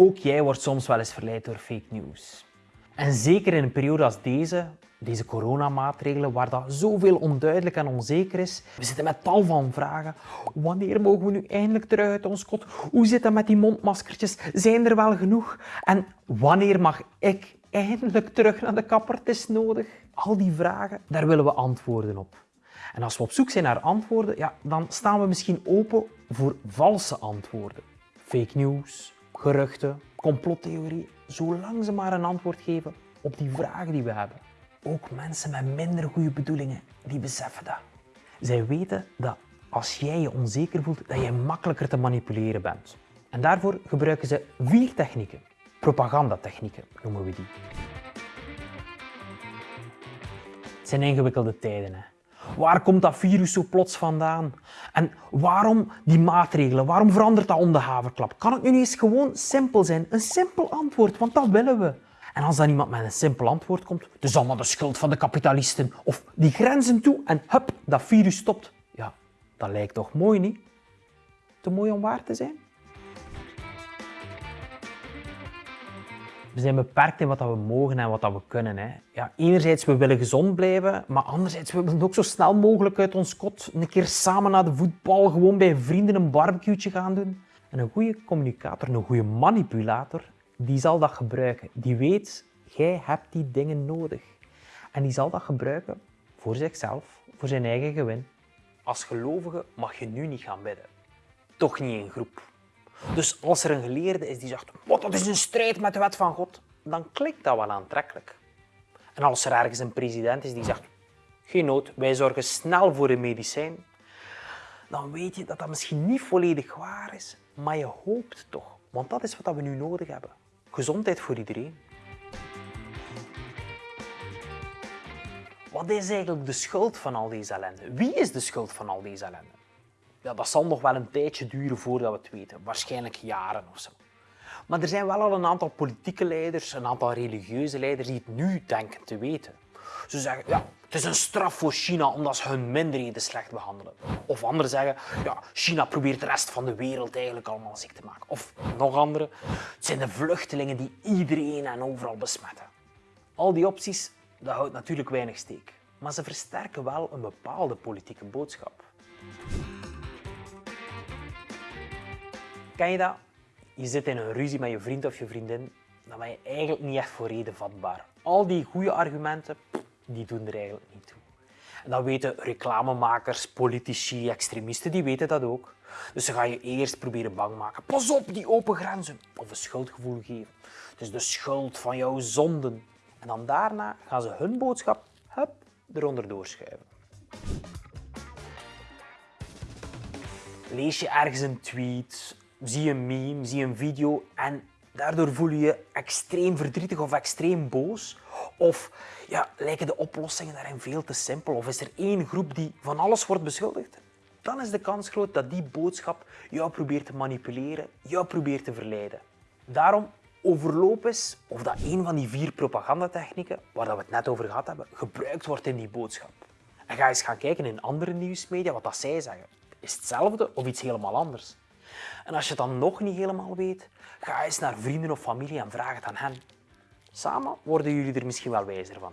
Ook jij wordt soms wel eens verleid door fake news. En zeker in een periode als deze, deze coronamaatregelen, waar dat zoveel onduidelijk en onzeker is. We zitten met tal van vragen. Wanneer mogen we nu eindelijk terug uit ons kot? Hoe zit het met die mondmaskertjes? Zijn er wel genoeg? En wanneer mag ik eindelijk terug naar de kapper? Het is nodig. Al die vragen, daar willen we antwoorden op. En als we op zoek zijn naar antwoorden, ja, dan staan we misschien open voor valse antwoorden. Fake news, geruchten, complottheorie, zolang ze maar een antwoord geven op die vragen die we hebben. Ook mensen met minder goede bedoelingen, die beseffen dat. Zij weten dat als jij je onzeker voelt, dat je makkelijker te manipuleren bent. En daarvoor gebruiken ze vier technieken. Propagandatechnieken noemen we die. Het zijn ingewikkelde tijden. Hè? Waar komt dat virus zo plots vandaan? En waarom die maatregelen? Waarom verandert dat om de haverklap? Kan het nu niet eens gewoon simpel zijn? Een simpel antwoord, want dat willen we. En als dan iemand met een simpel antwoord komt, is allemaal de schuld van de kapitalisten, of die grenzen toe en hup, dat virus stopt. Ja, dat lijkt toch mooi, niet? Te mooi om waar te zijn? We zijn beperkt in wat we mogen en wat we kunnen. Hè. Ja, enerzijds, we willen gezond blijven, maar anderzijds, we ook zo snel mogelijk uit ons kot een keer samen naar de voetbal, gewoon bij vrienden een barbecue gaan doen. En een goede communicator, een goede manipulator, die zal dat gebruiken. Die weet, jij hebt die dingen nodig. En die zal dat gebruiken voor zichzelf, voor zijn eigen gewin. Als gelovige mag je nu niet gaan bidden. Toch niet in groep. Dus als er een geleerde is die zegt, wat, dat is een strijd met de wet van God, dan klinkt dat wel aantrekkelijk. En als er ergens een president is die zegt, geen nood, wij zorgen snel voor een medicijn, dan weet je dat dat misschien niet volledig waar is, maar je hoopt toch. Want dat is wat we nu nodig hebben. Gezondheid voor iedereen. Wat is eigenlijk de schuld van al deze ellende? Wie is de schuld van al deze ellende? Ja, dat zal nog wel een tijdje duren voordat we het weten. Waarschijnlijk jaren of zo. Maar er zijn wel al een aantal politieke leiders, een aantal religieuze leiders die het nu denken te weten. Ze zeggen, ja, het is een straf voor China omdat ze hun minderheden slecht behandelen. Of anderen zeggen, ja, China probeert de rest van de wereld eigenlijk allemaal ziek te maken. Of nog anderen, het zijn de vluchtelingen die iedereen en overal besmetten. Al die opties, dat houdt natuurlijk weinig steek. Maar ze versterken wel een bepaalde politieke boodschap. Ken je dat? Je zit in een ruzie met je vriend of je vriendin, dan ben je eigenlijk niet echt voor reden vatbaar. Al die goede argumenten, die doen er eigenlijk niet toe. En dat weten reclamemakers, politici, extremisten, die weten dat ook. Dus ze gaan je eerst proberen bang maken. Pas op, die open grenzen. Of een schuldgevoel geven. Het is de schuld van jouw zonden. En dan daarna gaan ze hun boodschap hup, eronder doorschuiven. Lees je ergens een tweet, zie een meme, zie een video en daardoor voel je je extreem verdrietig of extreem boos. Of ja, lijken de oplossingen daarin veel te simpel? Of is er één groep die van alles wordt beschuldigd? Dan is de kans groot dat die boodschap jou probeert te manipuleren, jou probeert te verleiden. Daarom overloop eens of dat een van die vier propagandatechnieken, waar we het net over gehad hebben, gebruikt wordt in die boodschap. En ga eens gaan kijken in andere nieuwsmedia wat dat zij zeggen. Is het hetzelfde of iets helemaal anders? En als je het dan nog niet helemaal weet, ga eens naar vrienden of familie en vraag het aan hen. Samen worden jullie er misschien wel wijzer van.